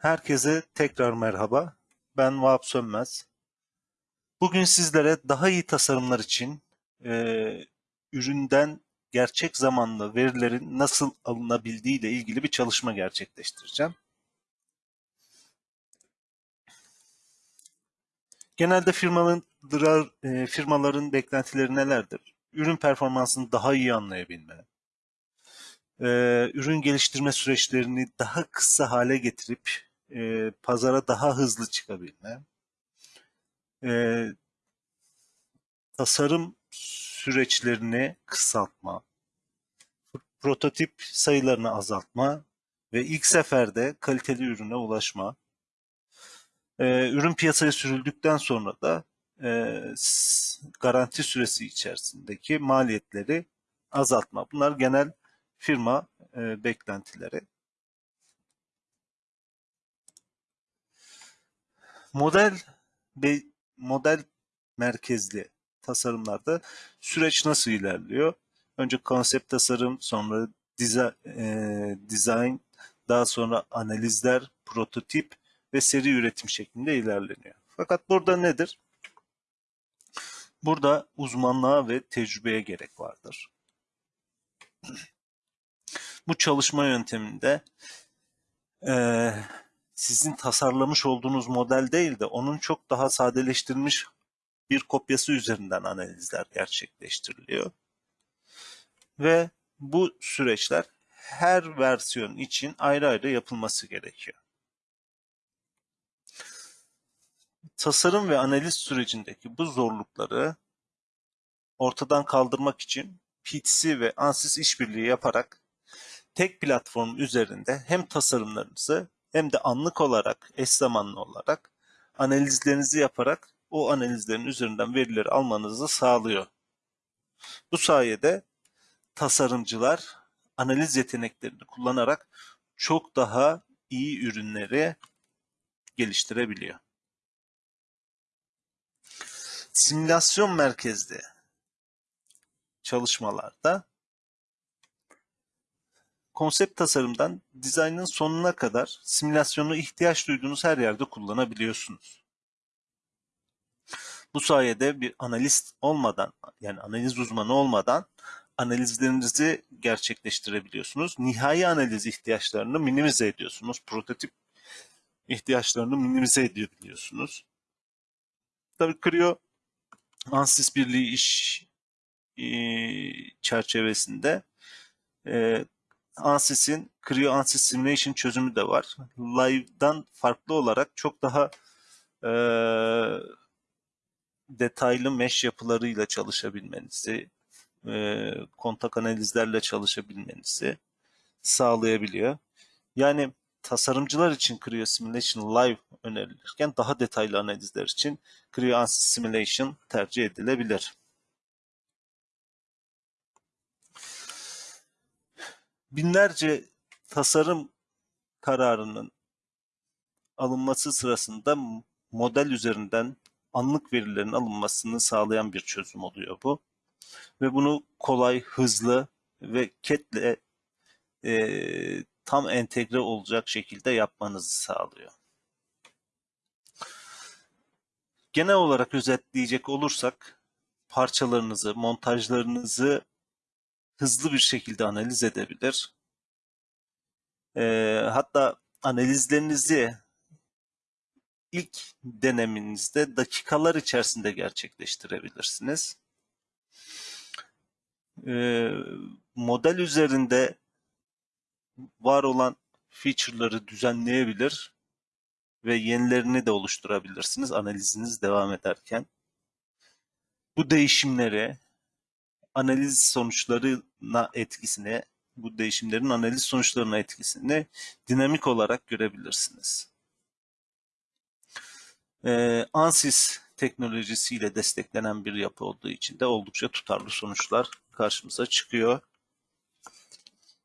Herkese tekrar merhaba. Ben Vahap Sönmez. Bugün sizlere daha iyi tasarımlar için e, üründen gerçek zamanlı verilerin nasıl alınabildiği ile ilgili bir çalışma gerçekleştireceğim. Genelde firmaların, e, firmaların beklentileri nelerdir? Ürün performansını daha iyi anlayabilme, e, ürün geliştirme süreçlerini daha kısa hale getirip e, pazara daha hızlı çıkabilme, e, tasarım süreçlerini kısaltma, prototip sayılarını azaltma ve ilk seferde kaliteli ürüne ulaşma. E, ürün piyasaya sürüldükten sonra da e, garanti süresi içerisindeki maliyetleri azaltma. Bunlar genel firma e, beklentileri. Model ve model merkezli tasarımlarda süreç nasıl ilerliyor? Önce konsept tasarım, sonra design, daha sonra analizler, prototip ve seri üretim şeklinde ilerleniyor. Fakat burada nedir? Burada uzmanlığa ve tecrübeye gerek vardır. Bu çalışma yönteminde e, sizin tasarlamış olduğunuz model değil de onun çok daha sadeleştirilmiş bir kopyası üzerinden analizler gerçekleştiriliyor. Ve bu süreçler her versiyon için ayrı ayrı yapılması gerekiyor. Tasarım ve analiz sürecindeki bu zorlukları ortadan kaldırmak için PTC ve ANSYS işbirliği yaparak tek platform üzerinde hem tasarımlarınızı hem de anlık olarak, eş zamanlı olarak analizlerinizi yaparak o analizlerin üzerinden verileri almanızı sağlıyor. Bu sayede tasarımcılar analiz yeteneklerini kullanarak çok daha iyi ürünleri geliştirebiliyor. Simülasyon merkezli çalışmalarda konsept tasarımdan dizaynın sonuna kadar simülasyonu ihtiyaç duyduğunuz her yerde kullanabiliyorsunuz. Bu sayede bir analist olmadan yani analiz uzmanı olmadan analizlerinizi gerçekleştirebiliyorsunuz. Nihai analiz ihtiyaçlarını minimize ediyorsunuz. Prototip ihtiyaçlarını minimize edebiliyorsunuz. Tabii Creo Ansys Birliği iş çerçevesinde Ansys'in Creo Ansys Simulation çözümü de var. Live'dan farklı olarak çok daha e, detaylı mesh yapılarıyla çalışabilmenizi, e, kontak analizlerle çalışabilmenizi sağlayabiliyor. Yani tasarımcılar için Creo Simulation Live önerilirken daha detaylı analizler için Creo Ansys Simulation tercih edilebilir. Binlerce tasarım kararının alınması sırasında model üzerinden anlık verilerin alınmasını sağlayan bir çözüm oluyor bu. Ve bunu kolay, hızlı ve CAT'le e, tam entegre olacak şekilde yapmanızı sağlıyor. Genel olarak özetleyecek olursak parçalarınızı, montajlarınızı hızlı bir şekilde analiz edebilir. E, hatta analizlerinizi ilk deneminizde dakikalar içerisinde gerçekleştirebilirsiniz. E, model üzerinde var olan feature'ları düzenleyebilir ve yenilerini de oluşturabilirsiniz analiziniz devam ederken. Bu değişimleri analiz sonuçlarına etkisini, bu değişimlerin analiz sonuçlarına etkisini dinamik olarak görebilirsiniz. Ee, ANSYS teknolojisiyle desteklenen bir yapı olduğu için de oldukça tutarlı sonuçlar karşımıza çıkıyor.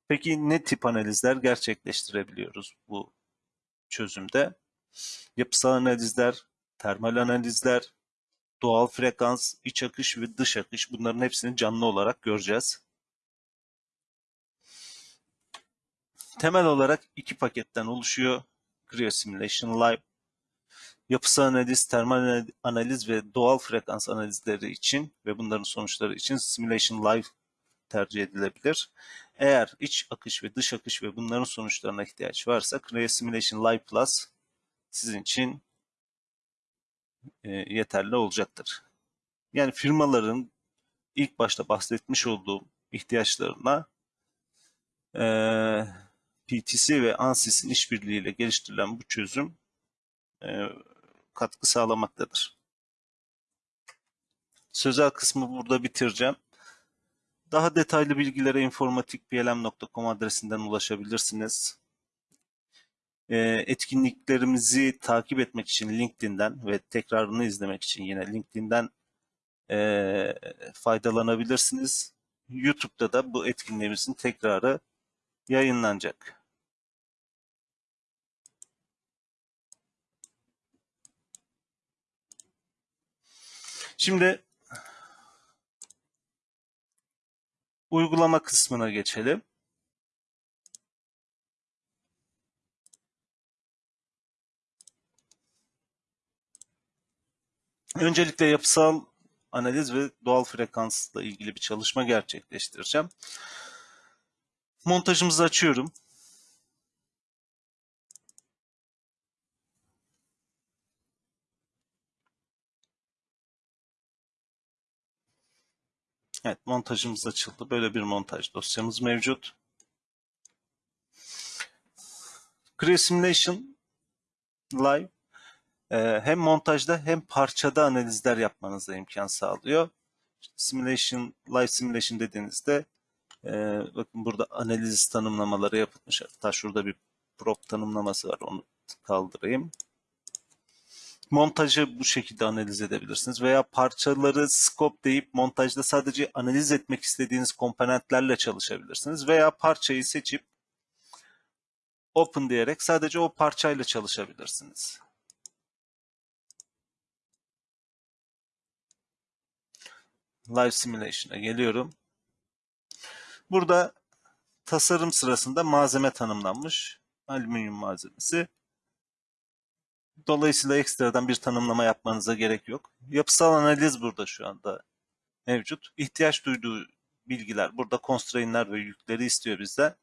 Peki ne tip analizler gerçekleştirebiliyoruz bu çözümde? Yapısal analizler, termal analizler, doğal frekans, iç akış ve dış akış bunların hepsini canlı olarak göreceğiz. Temel olarak iki paketten oluşuyor. Creo Simulation Live, yapısal analiz, termal analiz ve doğal frekans analizleri için ve bunların sonuçları için Simulation Live tercih edilebilir. Eğer iç akış ve dış akış ve bunların sonuçlarına ihtiyaç varsa Creo Simulation Live Plus sizin için e, yeterli olacaktır. Yani firmaların ilk başta bahsetmiş olduğum ihtiyaçlarına e, PTC ve ANSYS'in işbirliğiyle geliştirilen bu çözüm e, katkı sağlamaktadır. Sözel kısmı burada bitireceğim. Daha detaylı bilgilere informatikplm.com adresinden ulaşabilirsiniz. E, etkinliklerimizi takip etmek için LinkedIn'den ve tekrarını izlemek için yine LinkedIn'den e, faydalanabilirsiniz. YouTube'da da bu etkinliğimizin tekrarı yayınlanacak. Şimdi uygulama kısmına geçelim. Öncelikle yapısal analiz ve doğal frekansla ilgili bir çalışma gerçekleştireceğim. Montajımızı açıyorum. Evet, montajımız açıldı. Böyle bir montaj dosyamız mevcut. Simulation Live hem montajda hem parçada analizler yapmanıza imkan sağlıyor. Simulation, Live Simulation dediğinizde e, bakın burada analiz tanımlamaları yapılmış. Hatta şurada bir prop tanımlaması var. Onu kaldırayım montajı bu şekilde analiz edebilirsiniz veya parçaları scope deyip montajda sadece analiz etmek istediğiniz komponentlerle çalışabilirsiniz veya parçayı seçip open diyerek sadece o parçayla çalışabilirsiniz. Live Simulation'a geliyorum. Burada tasarım sırasında malzeme tanımlanmış. Alüminyum malzemesi. Dolayısıyla ekstradan bir tanımlama yapmanıza gerek yok. Yapısal analiz burada şu anda mevcut. İhtiyaç duyduğu bilgiler burada constraint'ler ve yükleri istiyor bizden.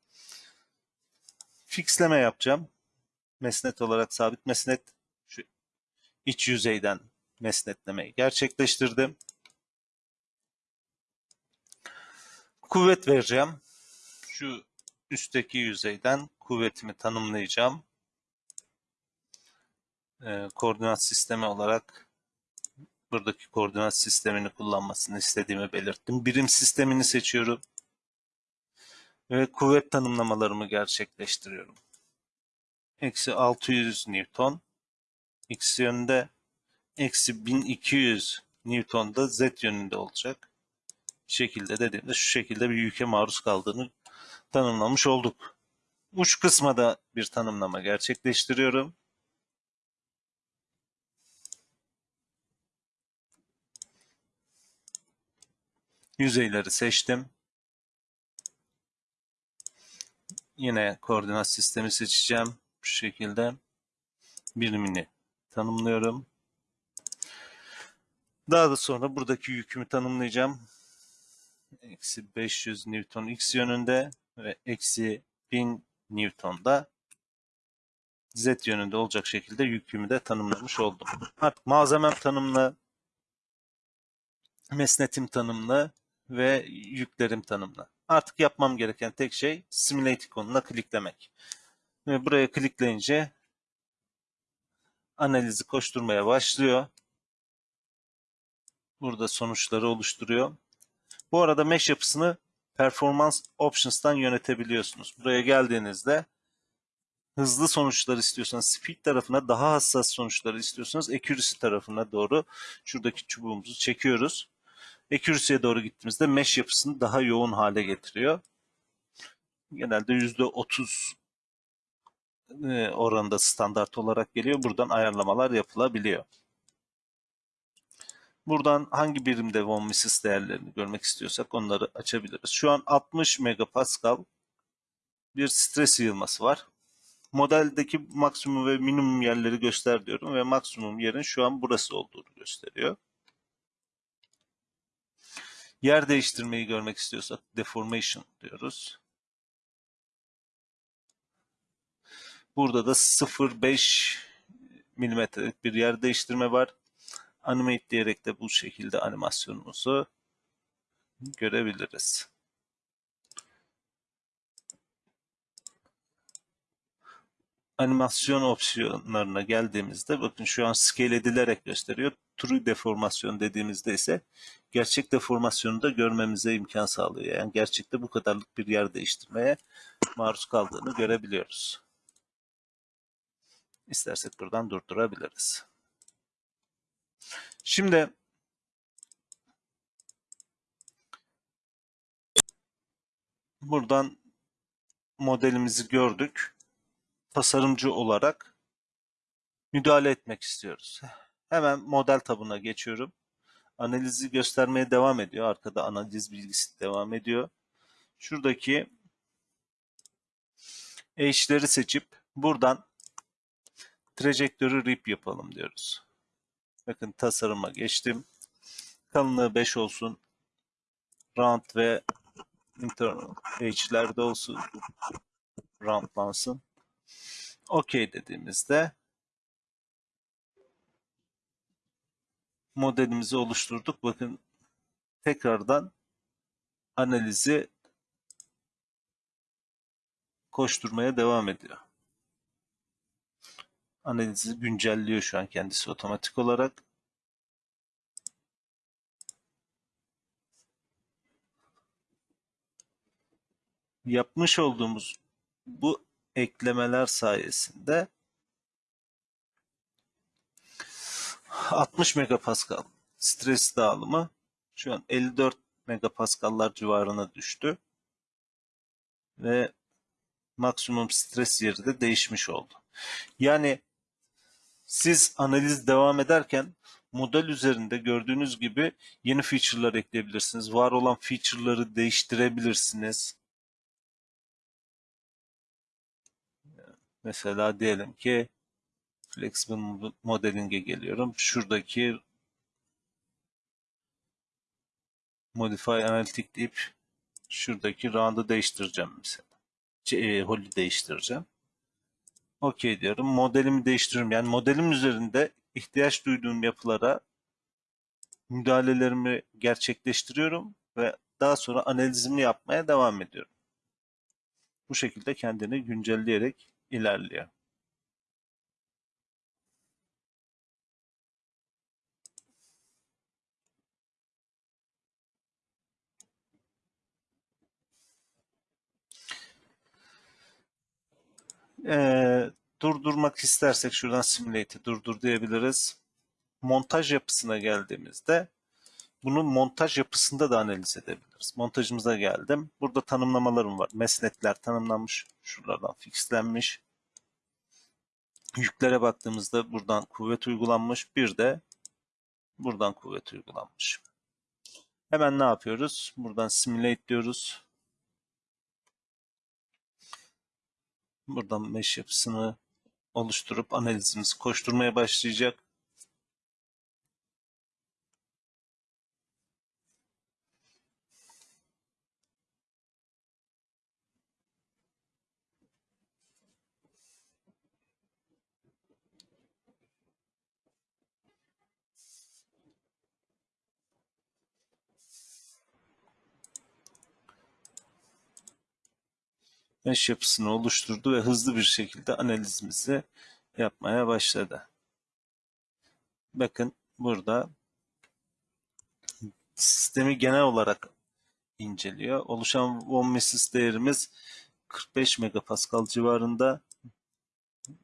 Fixleme yapacağım. Mesnet olarak sabit mesnet şu iç yüzeyden mesnetlemeyi gerçekleştirdim. Kuvvet vereceğim. Şu üstteki yüzeyden kuvvetimi tanımlayacağım e, koordinat sistemi olarak buradaki koordinat sistemini kullanmasını istediğimi belirttim. Birim sistemini seçiyorum. Ve kuvvet tanımlamalarımı gerçekleştiriyorum. Eksi 600 Newton. X yönünde. Eksi 1200 Newton da Z yönünde olacak. Şekilde dediğimde şu şekilde bir yüke maruz kaldığını tanımlamış olduk. Uç kısma da bir tanımlama gerçekleştiriyorum. Yüzeyleri seçtim. Yine koordinat sistemi seçeceğim. Şu şekilde birimini tanımlıyorum. Daha da sonra buradaki yükümü tanımlayacağım. Eksi 500 Newton X yönünde ve eksi 1000 Newton da Z yönünde olacak şekilde yükümü de tanımlamış oldum. Artık malzemem tanımlı, mesnetim tanımlı, ve yüklerim tanımla. Artık yapmam gereken tek şey Simulate ikonuna kliklemek. Ve buraya klikleyince analizi koşturmaya başlıyor. Burada sonuçları oluşturuyor. Bu arada mesh yapısını Performance Options'tan yönetebiliyorsunuz. Buraya geldiğinizde hızlı sonuçlar istiyorsanız speed tarafına daha hassas sonuçları istiyorsanız accuracy tarafına doğru şuradaki çubuğumuzu çekiyoruz. Accuracy'ye doğru gittiğimizde mesh yapısını daha yoğun hale getiriyor. Genelde %30 e, oranında standart olarak geliyor. Buradan ayarlamalar yapılabiliyor. Buradan hangi birimde von Mises değerlerini görmek istiyorsak onları açabiliriz. Şu an 60 megapascal bir stres yığılması var. Modeldeki maksimum ve minimum yerleri göster diyorum ve maksimum yerin şu an burası olduğunu gösteriyor. Yer değiştirmeyi görmek istiyorsak deformation diyoruz. Burada da 0.5 milimetrelik bir yer değiştirme var. Animate diyerek de bu şekilde animasyonumuzu görebiliriz. Animasyon opsiyonlarına geldiğimizde bakın şu an scale edilerek gösteriyor. True deformasyon dediğimizde ise gerçek deformasyonu da görmemize imkan sağlıyor. Yani gerçekte bu kadarlık bir yer değiştirmeye maruz kaldığını görebiliyoruz. İstersek buradan durdurabiliriz. Şimdi buradan modelimizi gördük. Tasarımcı olarak müdahale etmek istiyoruz. Hemen model tabına geçiyorum. Analizi göstermeye devam ediyor. Arkada analiz bilgisi devam ediyor. Şuradaki eşleri seçip buradan trajektörü rip yapalım diyoruz. Bakın tasarıma geçtim. Kalınlığı 5 olsun. Round ve internal edge'lerde olsun. Roundlansın. OK dediğimizde modelimizi oluşturduk. Bakın tekrardan analizi koşturmaya devam ediyor. Analizi güncelliyor şu an kendisi otomatik olarak. Yapmış olduğumuz bu eklemeler sayesinde 60 megapascal stres dağılımı şu an 54 megapaskallar civarına düştü. Ve maksimum stres yeri de değişmiş oldu. Yani siz analiz devam ederken model üzerinde gördüğünüz gibi yeni feature'lar ekleyebilirsiniz. Var olan feature'ları değiştirebilirsiniz. Mesela diyelim ki Flexible Modeling'e geliyorum. Şuradaki Modify Analytic deyip şuradaki round'ı değiştireceğim mesela. Şey, e, Holly değiştireceğim. OK diyorum. Modelimi değiştiriyorum. Yani modelim üzerinde ihtiyaç duyduğum yapılara müdahalelerimi gerçekleştiriyorum ve daha sonra analizimi yapmaya devam ediyorum. Bu şekilde kendini güncelleyerek ilerliyor. Ee, durdurmak istersek şuradan simulate'i durdur diyebiliriz. Montaj yapısına geldiğimizde bunu montaj yapısında da analiz edebiliriz. Montajımıza geldim. Burada tanımlamalarım var. Mesnetler tanımlanmış. Şuralardan fixlenmiş. Yüklere baktığımızda buradan kuvvet uygulanmış. Bir de buradan kuvvet uygulanmış. Hemen ne yapıyoruz? Buradan simulate diyoruz. Buradan mesh yapısını oluşturup analizimizi koşturmaya başlayacak. Mesh yapısını oluşturdu ve hızlı bir şekilde analizimizi yapmaya başladı. Bakın burada sistemi genel olarak inceliyor. Oluşan von Mises değerimiz 45 megapascal civarında.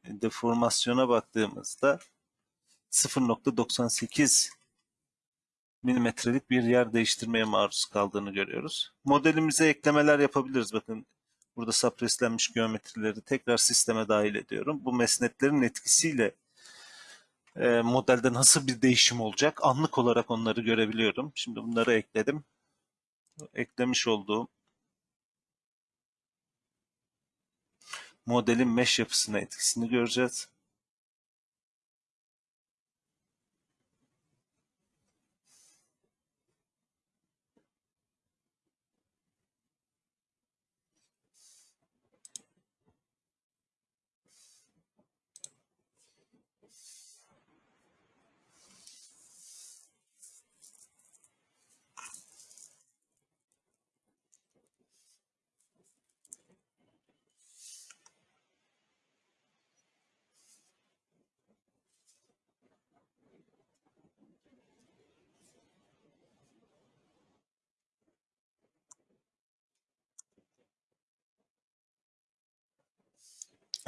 Deformasyona baktığımızda 0.98 milimetrelik bir yer değiştirmeye maruz kaldığını görüyoruz. Modelimize eklemeler yapabiliriz. Bakın Burada sapreslenmiş geometrileri tekrar sisteme dahil ediyorum. Bu mesnetlerin etkisiyle e, modelde nasıl bir değişim olacak anlık olarak onları görebiliyorum. Şimdi bunları ekledim. Eklemiş olduğum modelin mesh yapısına etkisini göreceğiz.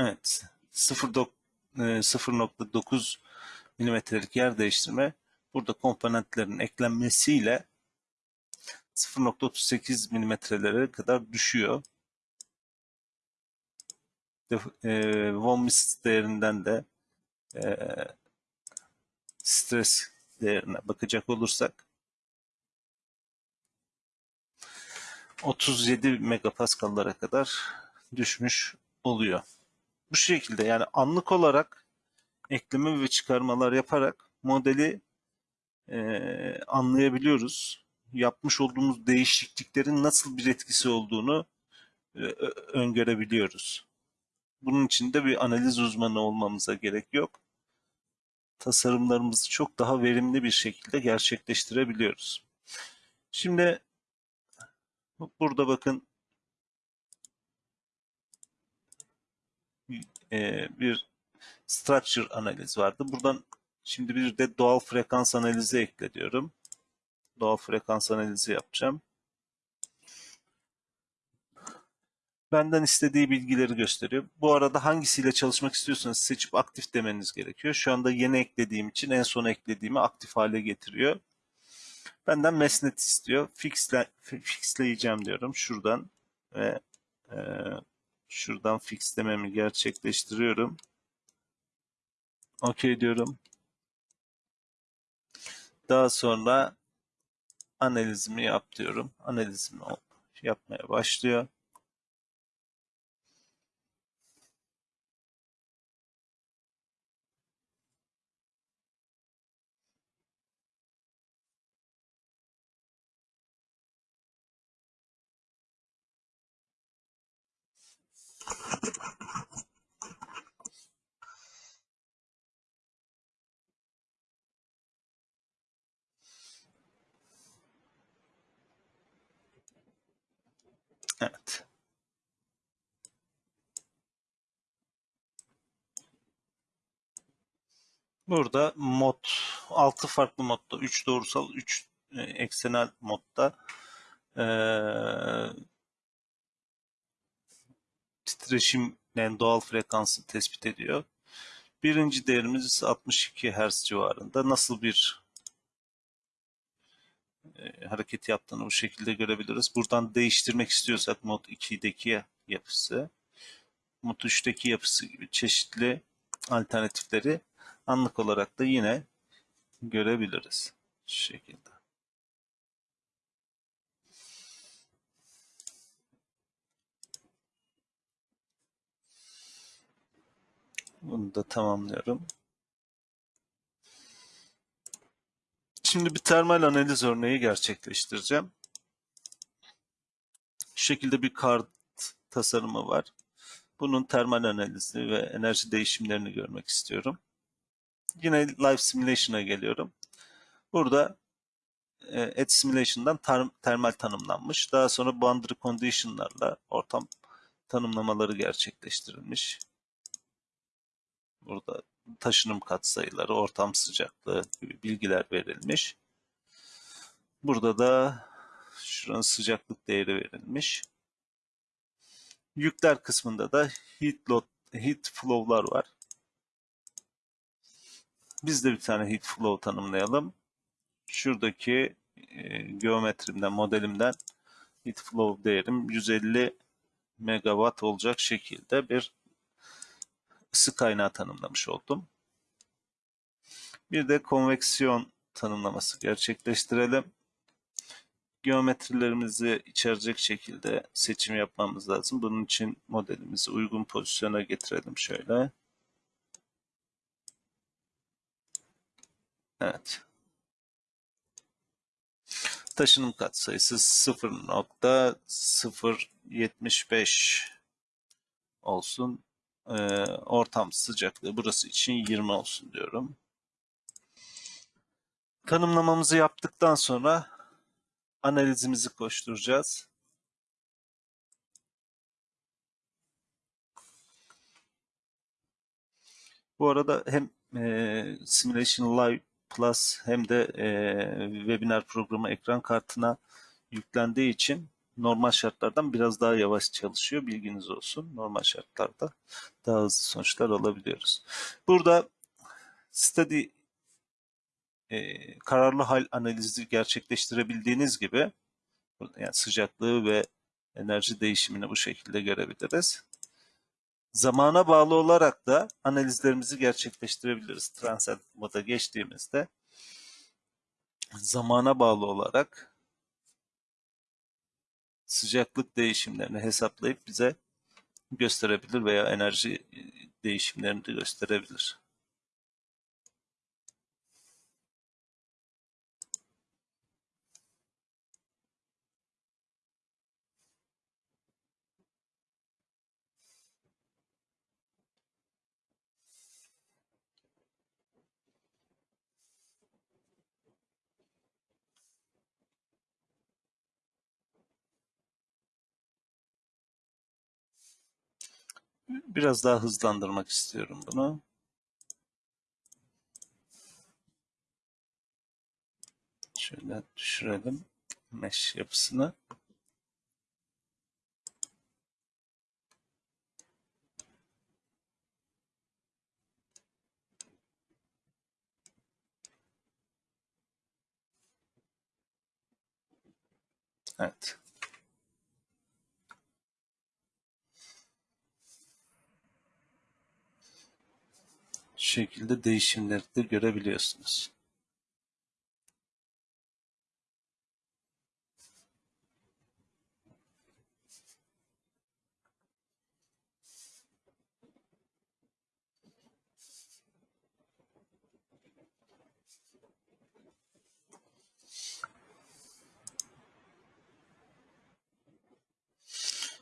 Evet. 0.9 milimetrelik yer değiştirme burada komponentlerin eklenmesiyle 0.38 milimetrelere kadar düşüyor. E, von Mises değerinden de e, stres değerine bakacak olursak 37 megapaskallara kadar düşmüş oluyor. Bu şekilde yani anlık olarak ekleme ve çıkarmalar yaparak modeli e, anlayabiliyoruz. Yapmış olduğumuz değişikliklerin nasıl bir etkisi olduğunu e, öngörebiliyoruz. Bunun için de bir analiz uzmanı olmamıza gerek yok. Tasarımlarımızı çok daha verimli bir şekilde gerçekleştirebiliyoruz. Şimdi burada bakın e, bir structure analiz vardı. Buradan şimdi bir de doğal frekans analizi ekle diyorum. Doğal frekans analizi yapacağım. Benden istediği bilgileri gösteriyor. Bu arada hangisiyle çalışmak istiyorsanız seçip aktif demeniz gerekiyor. Şu anda yeni eklediğim için en son eklediğimi aktif hale getiriyor. Benden mesnet istiyor. Fixle, fixleyeceğim diyorum şuradan ve e, şuradan fixlememi gerçekleştiriyorum. OK diyorum. Daha sonra analizimi yap diyorum. Analizimi yapmaya başlıyor. Evet. Burada mod 6 farklı modda 3 doğrusal 3 e, eksenel modda titreşim yani doğal frekansı tespit ediyor. Birinci değerimiz 62 Hz civarında. Nasıl bir e, hareket yaptığını bu şekilde görebiliriz. Buradan değiştirmek istiyorsak mod 2'deki yapısı, mod 3'teki yapısı gibi çeşitli alternatifleri anlık olarak da yine görebiliriz. Şu şekilde. Bunu da tamamlıyorum. Şimdi bir termal analiz örneği gerçekleştireceğim. Şu şekilde bir kart tasarımı var. Bunun termal analizi ve enerji değişimlerini görmek istiyorum. Yine Live Simulation'a geliyorum. Burada e, Add Simulation'dan termal tanımlanmış. Daha sonra boundary condition'larla ortam tanımlamaları gerçekleştirilmiş. Burada taşınım katsayıları, ortam sıcaklığı gibi bilgiler verilmiş. Burada da şuranın sıcaklık değeri verilmiş. Yükler kısmında da heat load, heat flow'lar var. Biz de bir tane heat flow tanımlayalım. Şuradaki e, geometrimden, modelimden heat flow değerim 150 megawatt olacak şekilde bir ısı kaynağı tanımlamış oldum. Bir de konveksiyon tanımlaması gerçekleştirelim. geometrilerimizi içerecek şekilde seçim yapmamız lazım. Bunun için modelimizi uygun pozisyona getirelim şöyle. Evet. Taşınım katsayısı 0.075 olsun. Ortam sıcaklığı burası için 20 olsun diyorum. Tanımlamamızı yaptıktan sonra analizimizi koşturacağız. Bu arada hem e, Simulation Live Plus hem de e, webinar programı ekran kartına yüklendiği için normal şartlardan biraz daha yavaş çalışıyor. Bilginiz olsun. Normal şartlarda daha hızlı sonuçlar alabiliyoruz. Burada study e, kararlı hal analizi gerçekleştirebildiğiniz gibi yani sıcaklığı ve enerji değişimini bu şekilde görebiliriz. Zamana bağlı olarak da analizlerimizi gerçekleştirebiliriz. Transient moda geçtiğimizde zamana bağlı olarak sıcaklık değişimlerini hesaplayıp bize gösterebilir veya enerji değişimlerini de gösterebilir. Biraz daha hızlandırmak istiyorum bunu. Şöyle düşürelim mesh yapısını. Evet. Şekilde değişimleri de görebiliyorsunuz.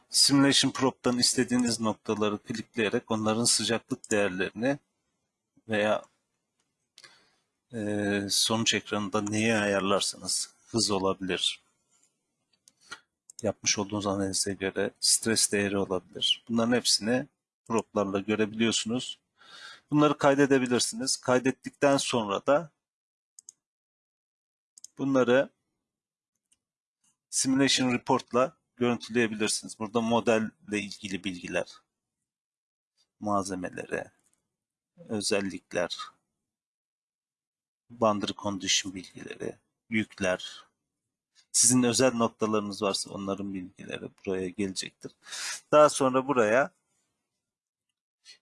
Simulation Probe'dan istediğiniz noktaları klikleyerek onların sıcaklık değerlerini veya e, sonuç ekranında neyi ayarlarsanız hız olabilir. Yapmış olduğunuz analize göre stres değeri olabilir. Bunların hepsini probe'larla görebiliyorsunuz. Bunları kaydedebilirsiniz. Kaydettikten sonra da bunları Simulation Report'la görüntüleyebilirsiniz. Burada modelle ilgili bilgiler, malzemeleri, özellikler, boundary condition bilgileri, yükler, sizin özel noktalarınız varsa onların bilgileri buraya gelecektir. Daha sonra buraya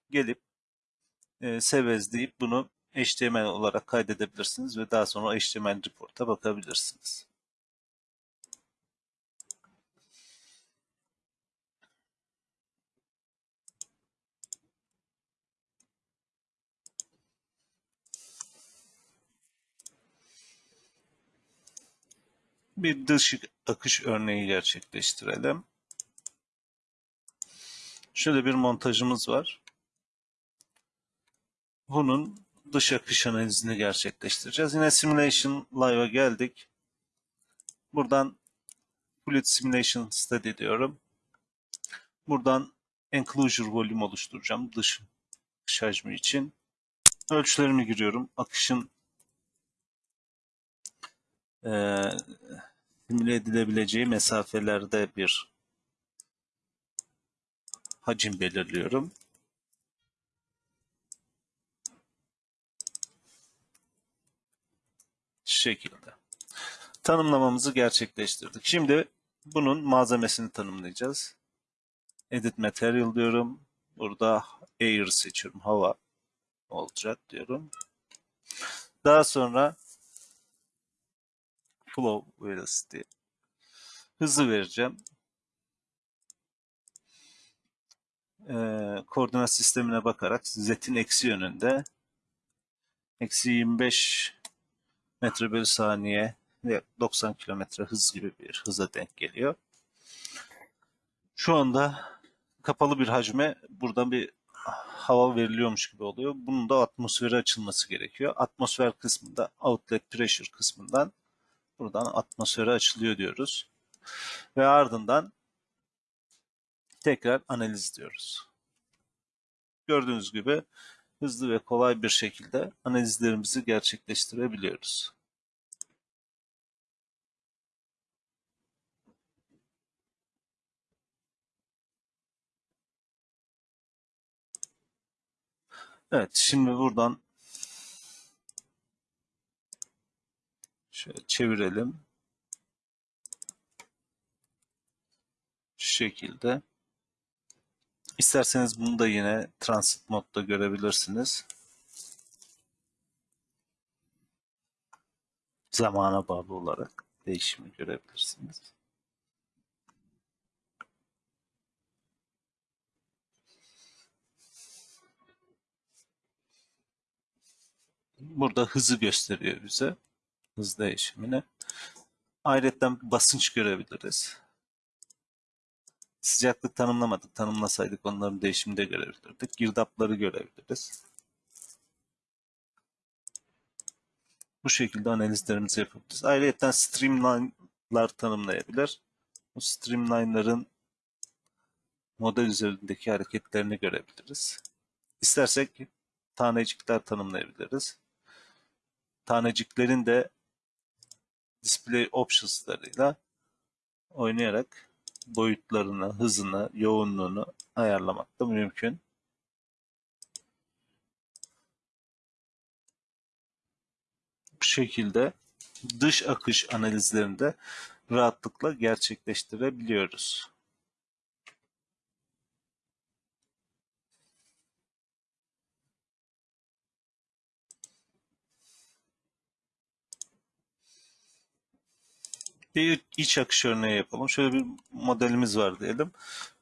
gelip e, sevez deyip bunu HTML olarak kaydedebilirsiniz ve daha sonra HTML report'a bakabilirsiniz. Bir dış akış örneği gerçekleştirelim. Şöyle bir montajımız var. Bunun dış akış analizini gerçekleştireceğiz. Yine Simulation Live'a geldik. Buradan Fluid Simulation Study diyorum. Buradan Enclosure Volume oluşturacağım dış akış hacmi için. Ölçülerimi giriyorum. Akışın e, simüle edilebileceği mesafelerde bir hacim belirliyorum. Şekilde. Tanımlamamızı gerçekleştirdik. Şimdi bunun malzemesini tanımlayacağız. Edit Material diyorum. Burada Air seçiyorum. Hava olacak diyorum. Daha sonra flow velocity Hızı vereceğim. Ee, koordinat sistemine bakarak z'in eksi yönünde eksi 25 metre bölü saniye ve 90 kilometre hız gibi bir hıza denk geliyor. Şu anda kapalı bir hacme buradan bir hava veriliyormuş gibi oluyor. Bunun da atmosfere açılması gerekiyor. Atmosfer kısmında outlet pressure kısmından buradan atmosfere açılıyor diyoruz. Ve ardından tekrar analiz diyoruz. Gördüğünüz gibi hızlı ve kolay bir şekilde analizlerimizi gerçekleştirebiliyoruz. Evet, şimdi buradan şöyle çevirelim. Şu şekilde. İsterseniz bunu da yine transit modda görebilirsiniz. Zamana bağlı olarak değişimi görebilirsiniz. Burada hızı gösteriyor bize. Hız değişimini. Ayrıca basınç görebiliriz. Sıcaklık tanımlamadık. Tanımlasaydık onların değişimini de görebilirdik. Girdapları görebiliriz. Bu şekilde analizlerimizi yapabiliriz. Ayrıca streamline'lar tanımlayabilir. Bu streamline'ların model üzerindeki hareketlerini görebiliriz. İstersek tanecikler tanımlayabiliriz. Taneciklerin de display options'larıyla oynayarak boyutlarını, hızını, yoğunluğunu ayarlamak da mümkün. Bu şekilde dış akış analizlerini de rahatlıkla gerçekleştirebiliyoruz. Bir iç akış örneği yapalım. Şöyle bir modelimiz var diyelim.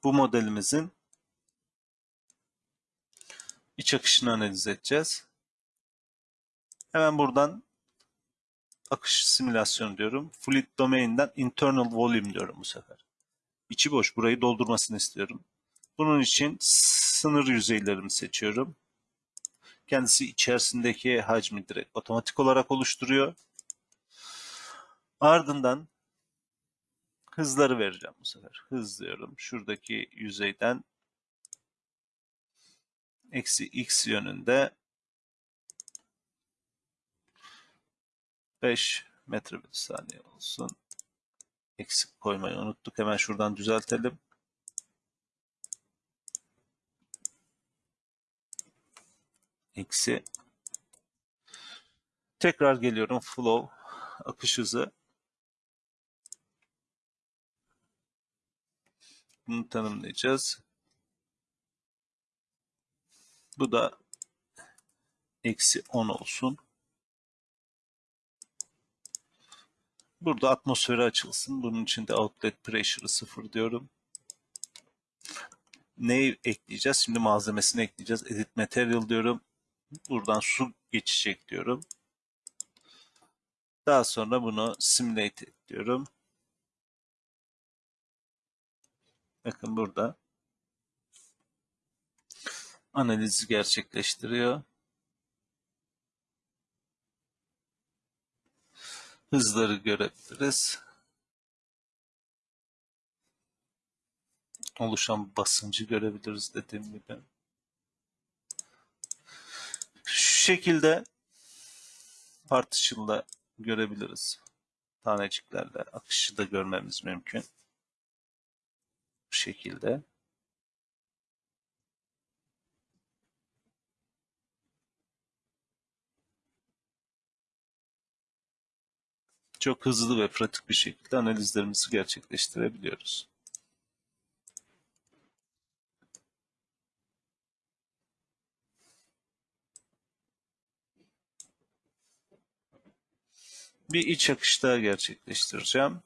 Bu modelimizin iç akışını analiz edeceğiz. Hemen buradan akış simülasyonu diyorum. Fluid domain'den internal volume diyorum bu sefer. İçi boş. Burayı doldurmasını istiyorum. Bunun için sınır yüzeylerimi seçiyorum. Kendisi içerisindeki hacmi direkt otomatik olarak oluşturuyor. Ardından hızları vereceğim bu sefer. Hız diyorum. Şuradaki yüzeyden eksi x yönünde 5 metre bir saniye olsun. Eksik koymayı unuttuk. Hemen şuradan düzeltelim. Eksi. Tekrar geliyorum. Flow. Akış hızı. Bunu tanımlayacağız. Bu da eksi 10 olsun. Burada atmosferi açılsın. Bunun için de outlet pressure'ı sıfır diyorum. Neyi ekleyeceğiz? Şimdi malzemesini ekleyeceğiz. Edit material diyorum. Buradan su geçecek diyorum. Daha sonra bunu simulate diyorum. Bakın burada analizi gerçekleştiriyor. Hızları görebiliriz. Oluşan basıncı görebiliriz dediğim gibi. Şu şekilde partition'la görebiliriz. Taneciklerle akışı da görmemiz mümkün şekilde. Çok hızlı ve pratik bir şekilde analizlerimizi gerçekleştirebiliyoruz. Bir iç akış daha gerçekleştireceğim.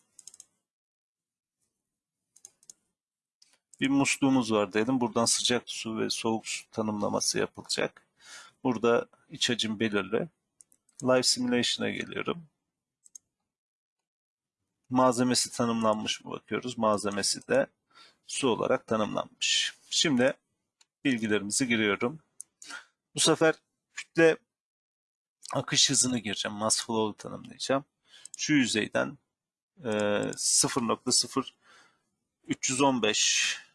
Bir musluğumuz var diyelim. Buradan sıcak su ve soğuk su tanımlaması yapılacak. Burada iç hacim belirli. Live Simulation'a geliyorum. Malzemesi tanımlanmış mı bakıyoruz. Malzemesi de su olarak tanımlanmış. Şimdi bilgilerimizi giriyorum. Bu sefer kütle akış hızını gireceğim. Mass flow'u tanımlayacağım. Şu yüzeyden e, 0.0315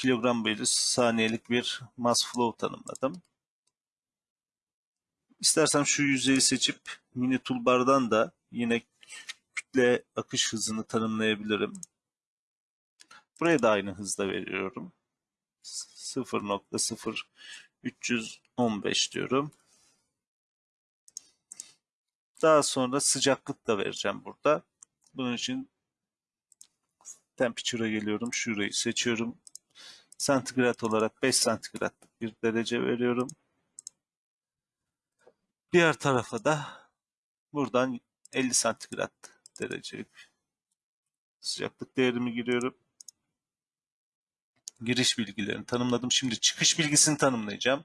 kilogram bölü saniyelik bir mass flow tanımladım. İstersem şu yüzeyi seçip mini toolbar'dan da yine kütle akış hızını tanımlayabilirim. Buraya da aynı hızda veriyorum. 0.0315 diyorum. Daha sonra sıcaklık da vereceğim burada. Bunun için temperature'a geliyorum. Şurayı seçiyorum. Santigrat olarak 5 santigratlık bir derece veriyorum. Diğer tarafa da buradan 50 santigrat derecelik sıcaklık değerimi giriyorum. Giriş bilgilerini tanımladım. Şimdi çıkış bilgisini tanımlayacağım.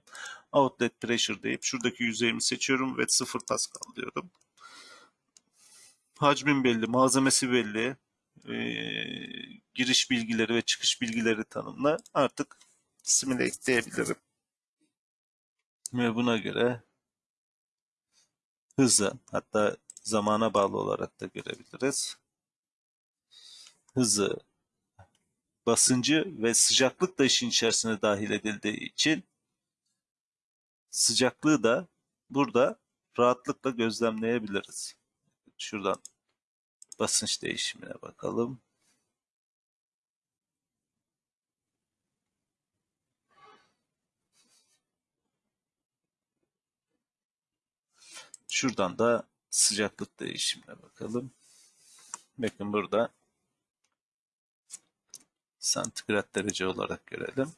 Outlet pressure deyip şuradaki yüzeyimi seçiyorum ve 0 Pascal diyorum. Hacmin belli, malzemesi belli, e, giriş bilgileri ve çıkış bilgileri tanımla. Artık simüle diyebilirim. Ve buna göre hızı hatta zamana bağlı olarak da görebiliriz. Hızı, basıncı ve sıcaklık da işin içerisine dahil edildiği için sıcaklığı da burada rahatlıkla gözlemleyebiliriz. Şuradan basınç değişimine bakalım. Şuradan da sıcaklık değişimine bakalım. Bakın burada santigrat derece olarak görelim.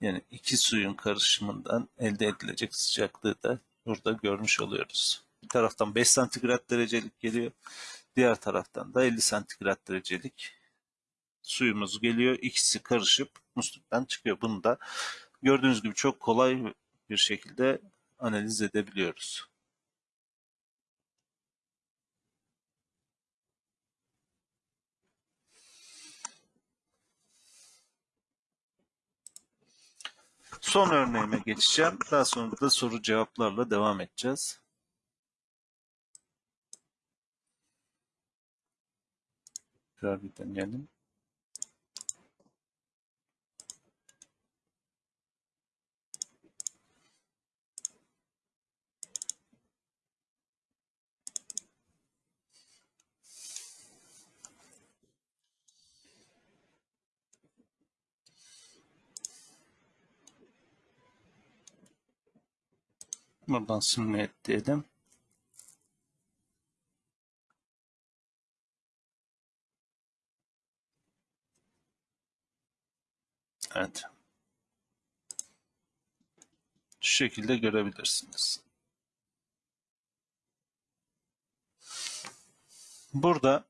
Yani iki suyun karışımından elde edilecek sıcaklığı da burada görmüş oluyoruz. Bir taraftan 5 santigrat derecelik geliyor. Diğer taraftan da 50 santigrat derecelik suyumuz geliyor. İkisi karışıp musluktan çıkıyor. Bunu da gördüğünüz gibi çok kolay bir şekilde analiz edebiliyoruz. Son örneğime geçeceğim. Daha sonra da soru cevaplarla devam edeceğiz. Tekrar bir deneyelim. Buradan simüle diyelim. Evet. Şu şekilde görebilirsiniz. Burada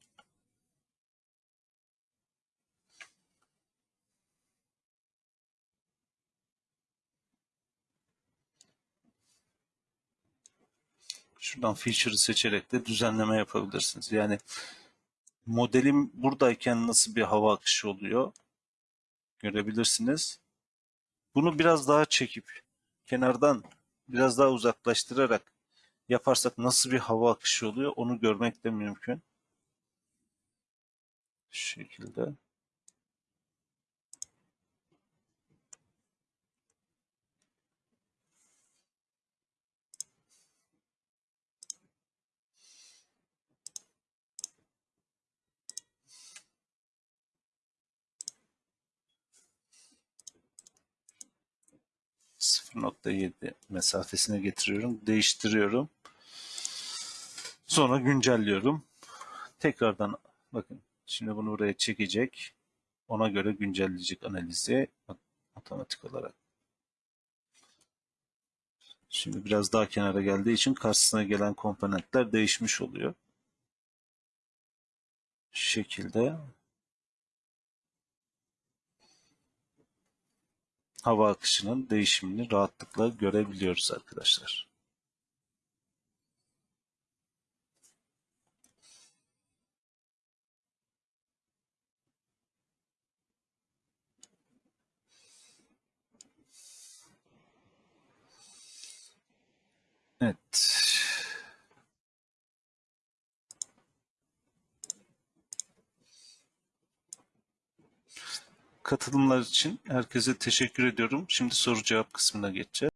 şuradan feature'ı seçerek de düzenleme yapabilirsiniz. Yani modelim buradayken nasıl bir hava akışı oluyor görebilirsiniz. Bunu biraz daha çekip kenardan biraz daha uzaklaştırarak yaparsak nasıl bir hava akışı oluyor onu görmek de mümkün. Şu şekilde. .7 mesafesine getiriyorum. Değiştiriyorum. Sonra güncelliyorum. Tekrardan bakın şimdi bunu buraya çekecek. Ona göre güncelleyecek analizi otomatik olarak. Şimdi biraz daha kenara geldiği için karşısına gelen komponentler değişmiş oluyor. Şu şekilde hava akışının değişimini rahatlıkla görebiliyoruz arkadaşlar. Evet. Katılımlar için herkese teşekkür ediyorum. Şimdi soru cevap kısmına geçeceğiz.